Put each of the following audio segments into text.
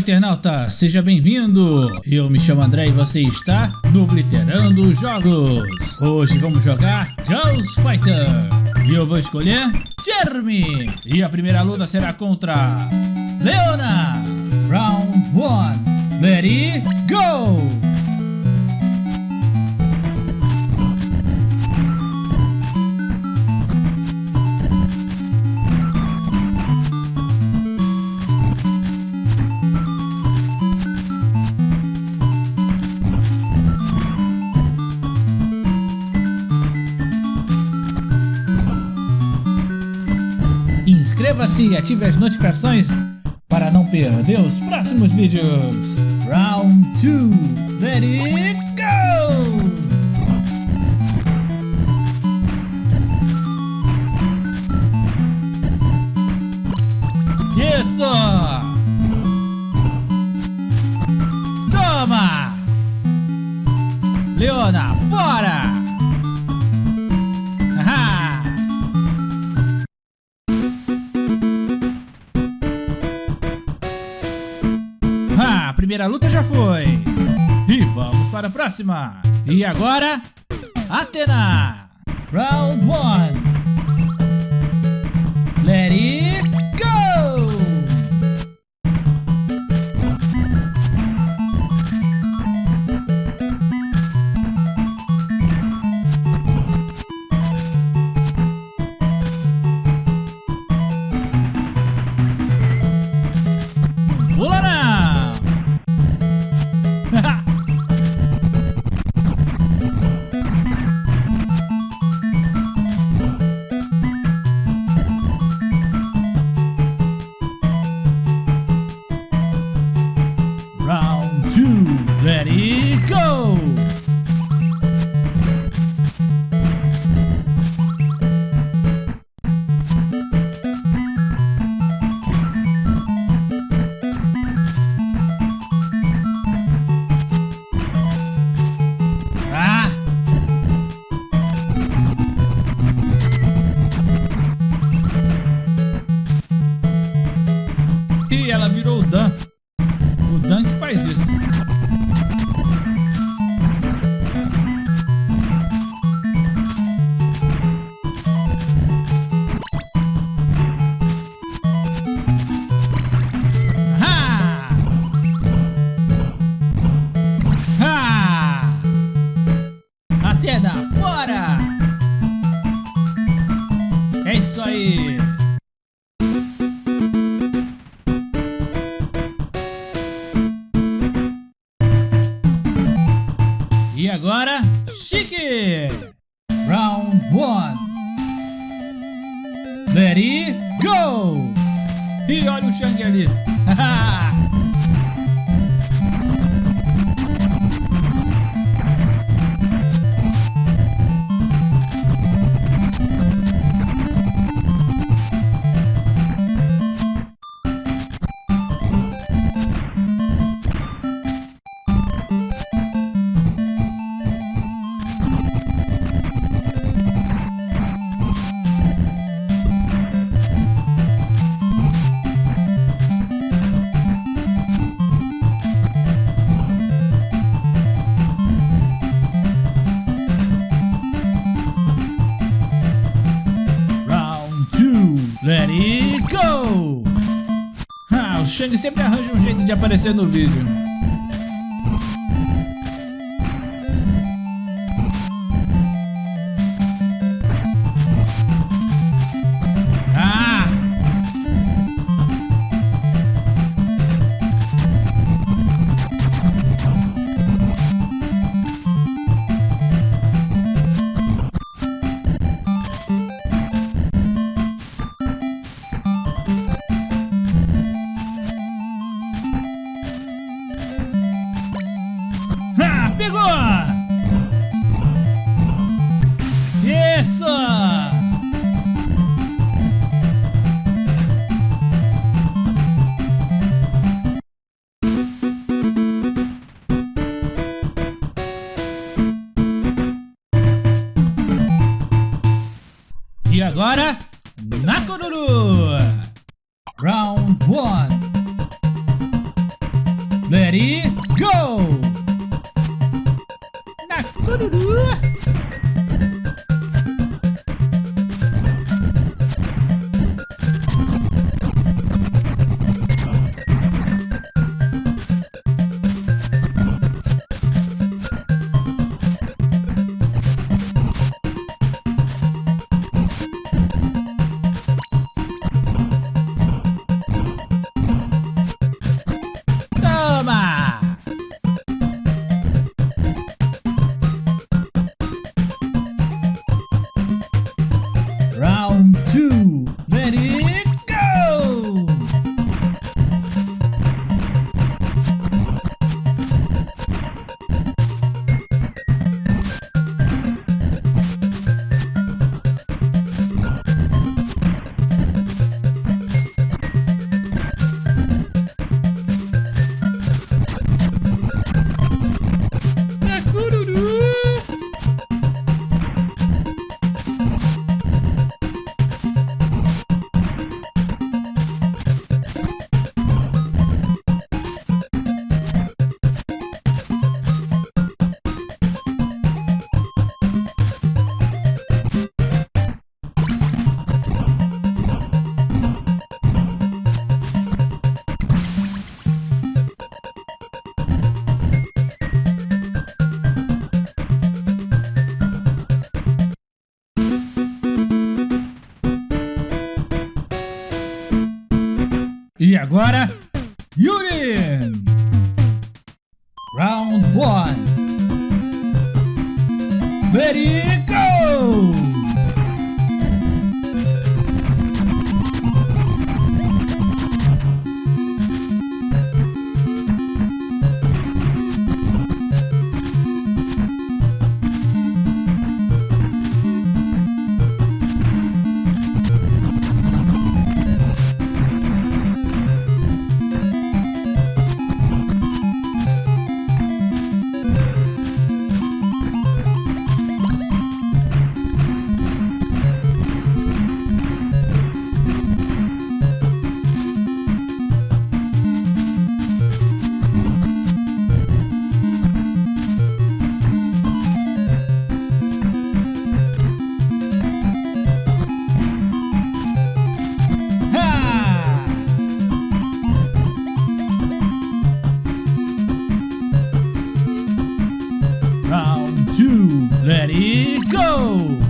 Internauta, seja bem-vindo! Eu me chamo André e você está no Blitterando Jogos. Hoje vamos jogar Ghost Fighter e eu vou escolher Jeremy. E a primeira luta será contra Leona. Round 1, let e ative as notificações para não perder os próximos vídeos. Round 2, let próxima. E agora, Atena. Round 1. Let it go! E olha o Shang ali! Shang sempre arranja um jeito de aparecer no vídeo. Agora, Nakoruru! Round 1 let it go! Na agora, Yuri! Round 1 Let To let it go!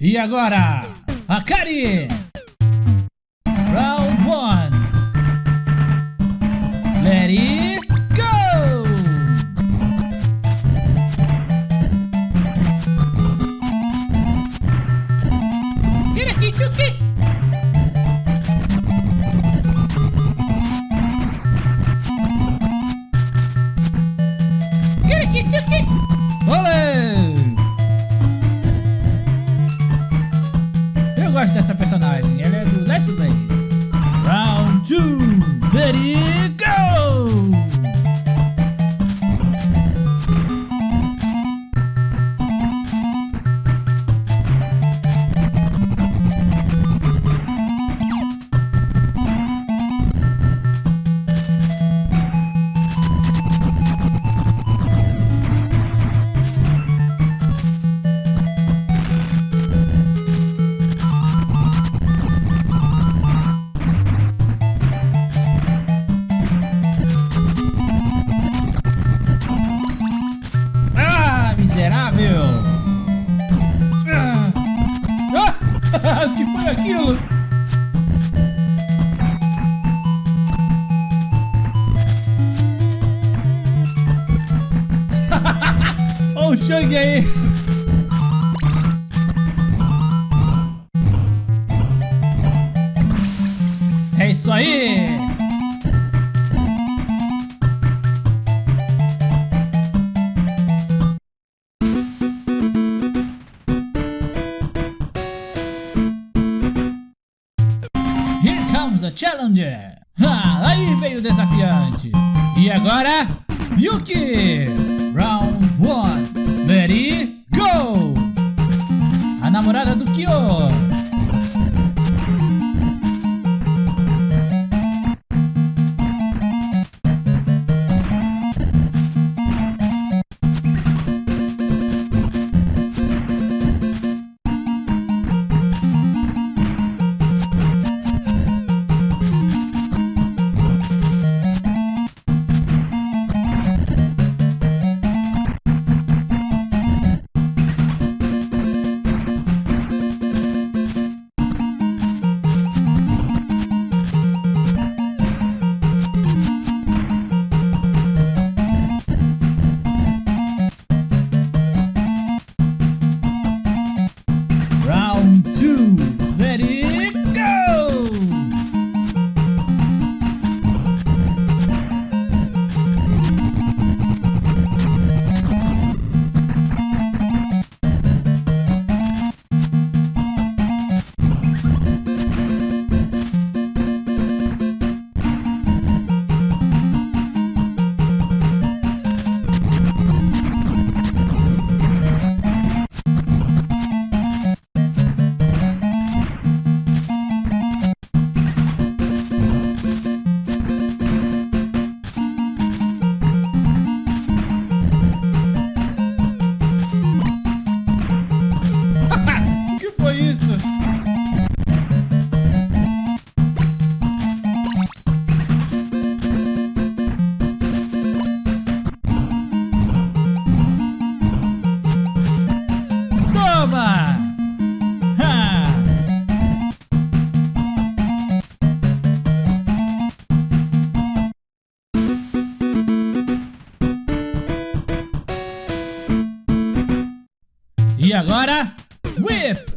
E agora, Akari! chết chết chết Here comes a challenger! Ah, aí veio o desafiante! E agora, Yuki! E agora, Whip!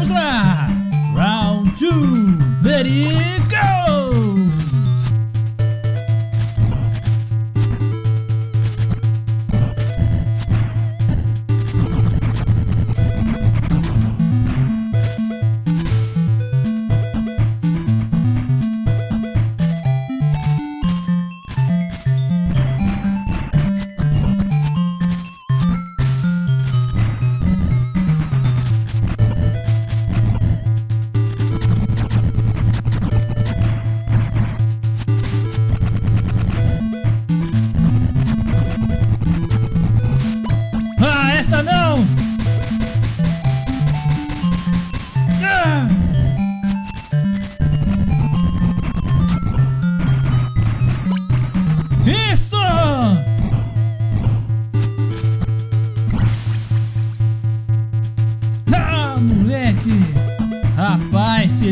Vamos lá! Round 2, ready, go!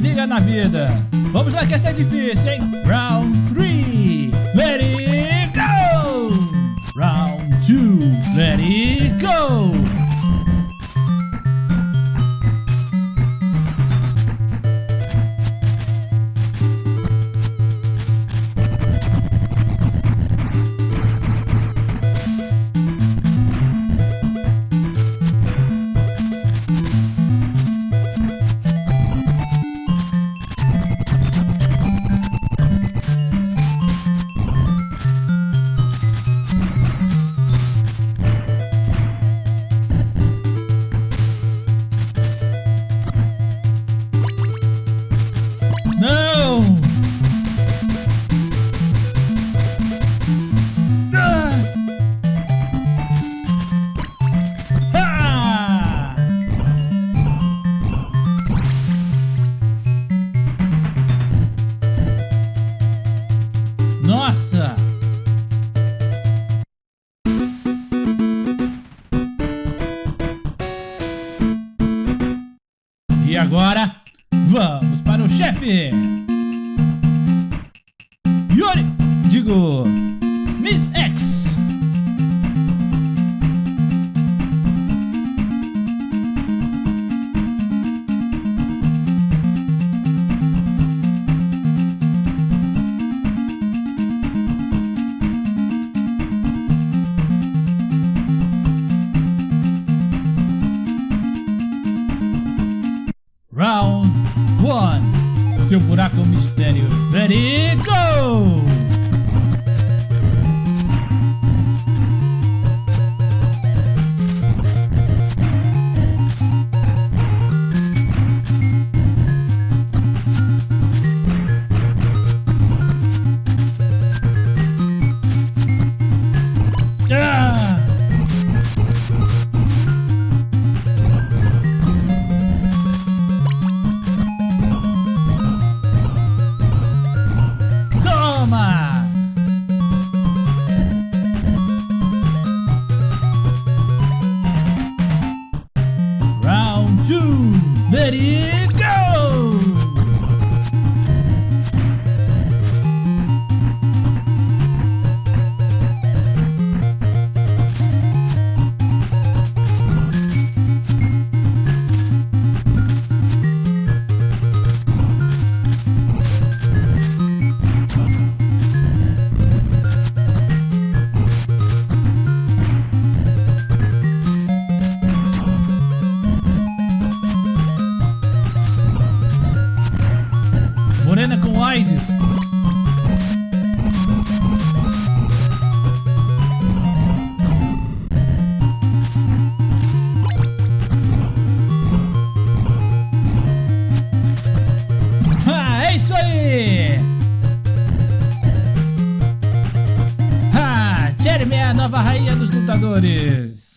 Liga na vida! Vamos lá que essa é difícil, hein? Round 3, nossa! E agora, vamos para o chefe! seu buraco mistério. Ready, go! nova rainha dos lutadores.